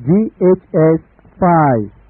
GHS 5